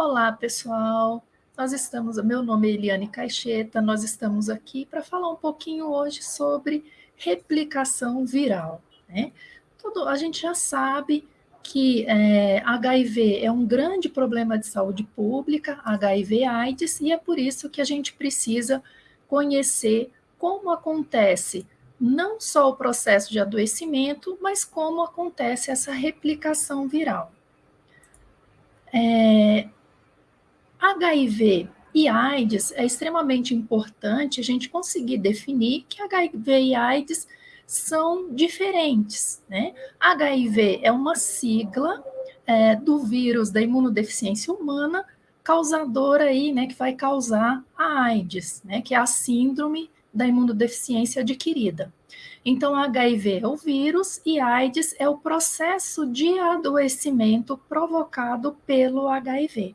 Olá, pessoal. Nós estamos, meu nome é Eliane Caixeta, nós estamos aqui para falar um pouquinho hoje sobre replicação viral. Né? A gente já sabe que é, HIV é um grande problema de saúde pública, HIV AIDS, e é por isso que a gente precisa conhecer como acontece não só o processo de adoecimento, mas como acontece essa replicação viral. É, HIV e AIDS é extremamente importante a gente conseguir definir que HIV e AIDS são diferentes. Né? HIV é uma sigla é, do vírus da imunodeficiência humana, causadora aí, né, que vai causar a AIDS, né, que é a síndrome da imunodeficiência adquirida. Então, HIV é o vírus e AIDS é o processo de adoecimento provocado pelo HIV.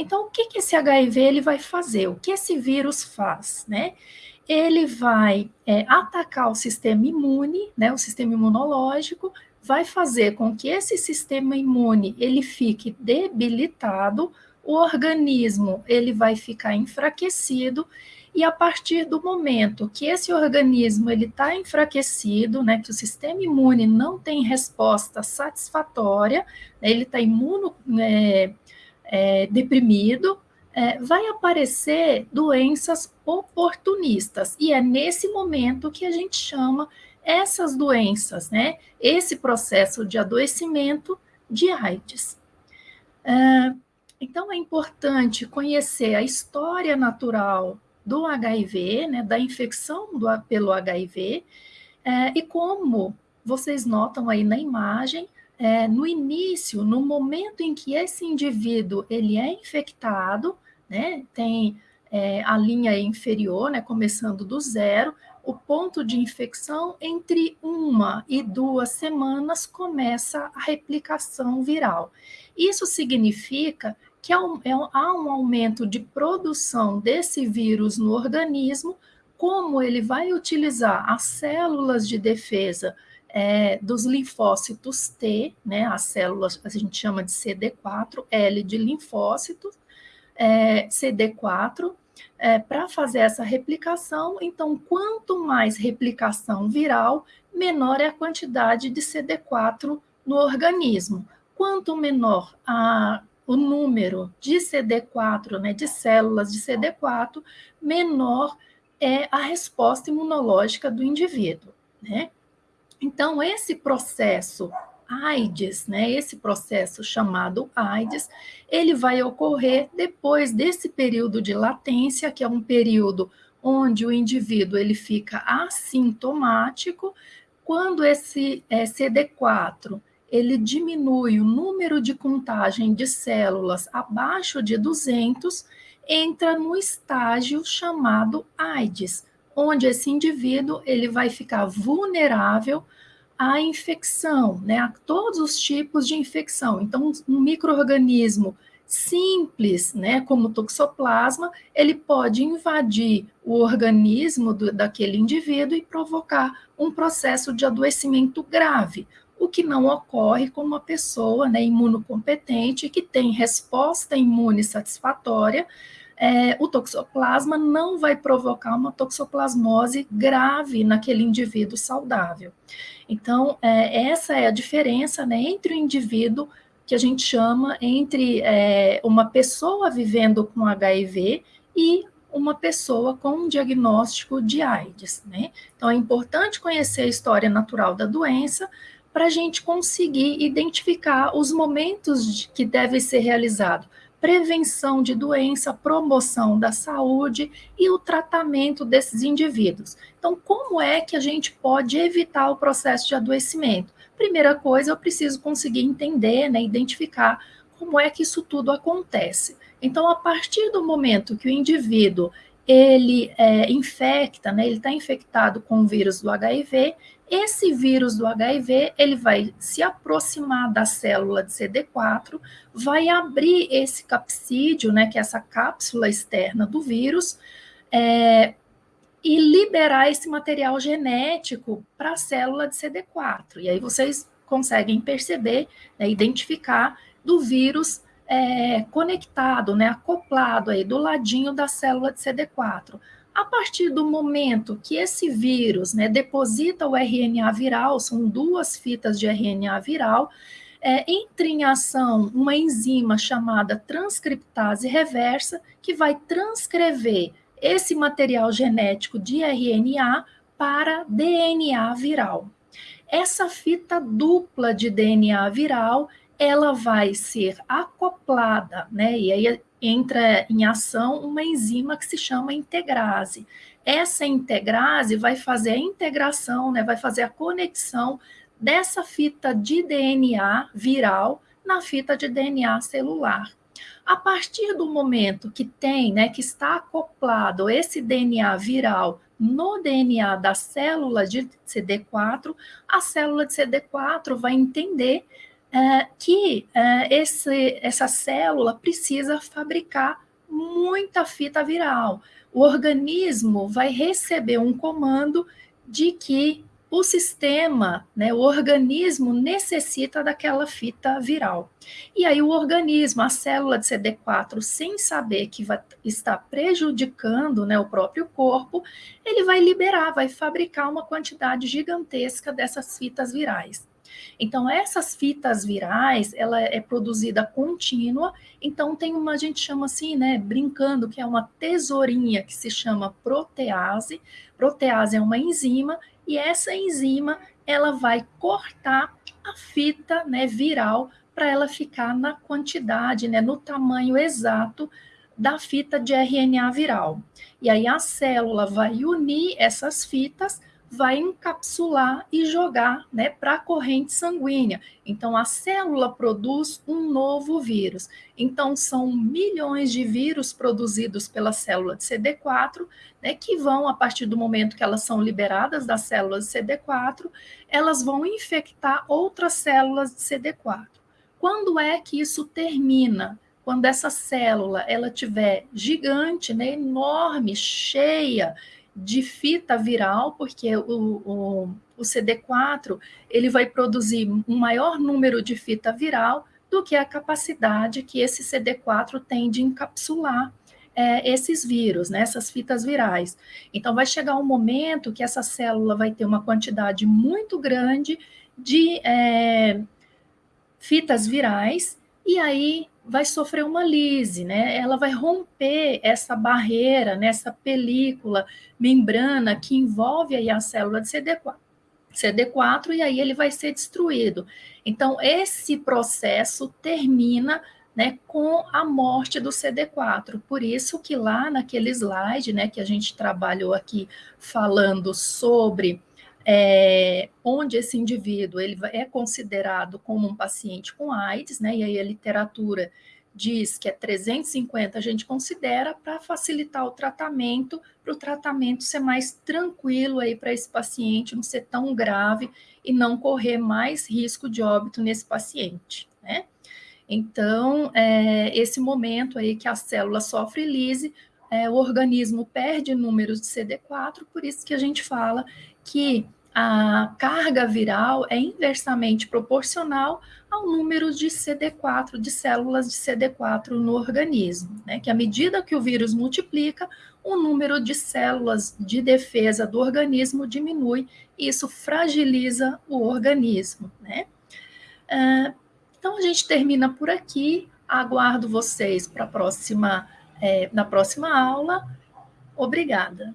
Então, o que, que esse HIV ele vai fazer? O que esse vírus faz, né? Ele vai é, atacar o sistema imune, né, o sistema imunológico, vai fazer com que esse sistema imune ele fique debilitado, o organismo ele vai ficar enfraquecido e a partir do momento que esse organismo ele está enfraquecido, né, que o sistema imune não tem resposta satisfatória, né, ele está imuno é, é, deprimido, é, vai aparecer doenças oportunistas. E é nesse momento que a gente chama essas doenças, né, esse processo de adoecimento de AIDS. É, então é importante conhecer a história natural do HIV, né, da infecção do, pelo HIV, é, e como vocês notam aí na imagem, é, no início, no momento em que esse indivíduo ele é infectado, né, tem é, a linha inferior, né, começando do zero, o ponto de infecção entre uma e duas semanas começa a replicação viral. Isso significa que há um, é há um aumento de produção desse vírus no organismo, como ele vai utilizar as células de defesa é, dos linfócitos T, né, as células a gente chama de CD4, L de linfócitos, é, CD4, é, para fazer essa replicação. Então, quanto mais replicação viral, menor é a quantidade de CD4 no organismo. Quanto menor a o número de CD4, né, de células de CD4, menor é a resposta imunológica do indivíduo, né? Então, esse processo AIDS, né, esse processo chamado AIDS, ele vai ocorrer depois desse período de latência, que é um período onde o indivíduo ele fica assintomático, quando esse é, CD4 ele diminui o número de contagem de células abaixo de 200, entra no estágio chamado AIDS, onde esse indivíduo ele vai ficar vulnerável à infecção, né, a todos os tipos de infecção. Então, um microorganismo simples, né, como o toxoplasma, ele pode invadir o organismo do, daquele indivíduo e provocar um processo de adoecimento grave, o que não ocorre com uma pessoa né, imunocompetente que tem resposta imune satisfatória, é, o toxoplasma não vai provocar uma toxoplasmose grave naquele indivíduo saudável. Então, é, essa é a diferença né, entre o indivíduo que a gente chama entre é, uma pessoa vivendo com HIV e uma pessoa com um diagnóstico de AIDS. Né? Então, é importante conhecer a história natural da doença para a gente conseguir identificar os momentos de, que deve ser realizado. Prevenção de doença, promoção da saúde e o tratamento desses indivíduos. Então, como é que a gente pode evitar o processo de adoecimento? Primeira coisa, eu preciso conseguir entender, né, identificar como é que isso tudo acontece. Então, a partir do momento que o indivíduo ele é, infecta, né, ele está infectado com o vírus do HIV, esse vírus do HIV, ele vai se aproximar da célula de CD4, vai abrir esse capsídeo, né, que é essa cápsula externa do vírus, é, e liberar esse material genético para a célula de CD4. E aí vocês conseguem perceber, né, identificar do vírus é, conectado, né, acoplado aí do ladinho da célula de CD4. A partir do momento que esse vírus né, deposita o RNA viral, são duas fitas de RNA viral, é, entra em ação uma enzima chamada transcriptase reversa, que vai transcrever esse material genético de RNA para DNA viral. Essa fita dupla de DNA viral ela vai ser acoplada, né? E aí entra em ação uma enzima que se chama integrase. Essa integrase vai fazer a integração, né? Vai fazer a conexão dessa fita de DNA viral na fita de DNA celular. A partir do momento que tem, né, que está acoplado esse DNA viral no DNA da célula de CD4, a célula de CD4 vai entender é, que é, esse, essa célula precisa fabricar muita fita viral. O organismo vai receber um comando de que o sistema, né, o organismo necessita daquela fita viral. E aí o organismo, a célula de CD4, sem saber que vai estar prejudicando né, o próprio corpo, ele vai liberar, vai fabricar uma quantidade gigantesca dessas fitas virais. Então, essas fitas virais, ela é produzida contínua, então tem uma, a gente chama assim, né, brincando, que é uma tesourinha que se chama protease. Protease é uma enzima, e essa enzima, ela vai cortar a fita, né, viral, para ela ficar na quantidade, né, no tamanho exato da fita de RNA viral. E aí a célula vai unir essas fitas vai encapsular e jogar né, para a corrente sanguínea. Então, a célula produz um novo vírus. Então, são milhões de vírus produzidos pela célula de CD4, né, que vão, a partir do momento que elas são liberadas das células de CD4, elas vão infectar outras células de CD4. Quando é que isso termina? Quando essa célula ela tiver gigante, né, enorme, cheia, de fita viral, porque o, o, o CD4 ele vai produzir um maior número de fita viral do que a capacidade que esse CD4 tem de encapsular é, esses vírus, né, essas fitas virais. Então, vai chegar um momento que essa célula vai ter uma quantidade muito grande de é, fitas virais, e aí vai sofrer uma lise, né? Ela vai romper essa barreira, nessa né? película, membrana que envolve aí a célula de CD4. CD4 e aí ele vai ser destruído. Então esse processo termina né, com a morte do CD4. Por isso que lá naquele slide, né, que a gente trabalhou aqui falando sobre é, onde esse indivíduo ele é considerado como um paciente com AIDS, né, e aí a literatura diz que é 350, a gente considera para facilitar o tratamento, para o tratamento ser mais tranquilo aí para esse paciente, não ser tão grave e não correr mais risco de óbito nesse paciente, né? Então, é, esse momento aí que a célula sofre lise, é, o organismo perde números de CD4, por isso que a gente fala que a carga viral é inversamente proporcional ao número de CD4, de células de CD4 no organismo, né? que à medida que o vírus multiplica, o número de células de defesa do organismo diminui, e isso fragiliza o organismo. Né? Uh, então, a gente termina por aqui, aguardo vocês para próxima, é, na próxima aula. Obrigada.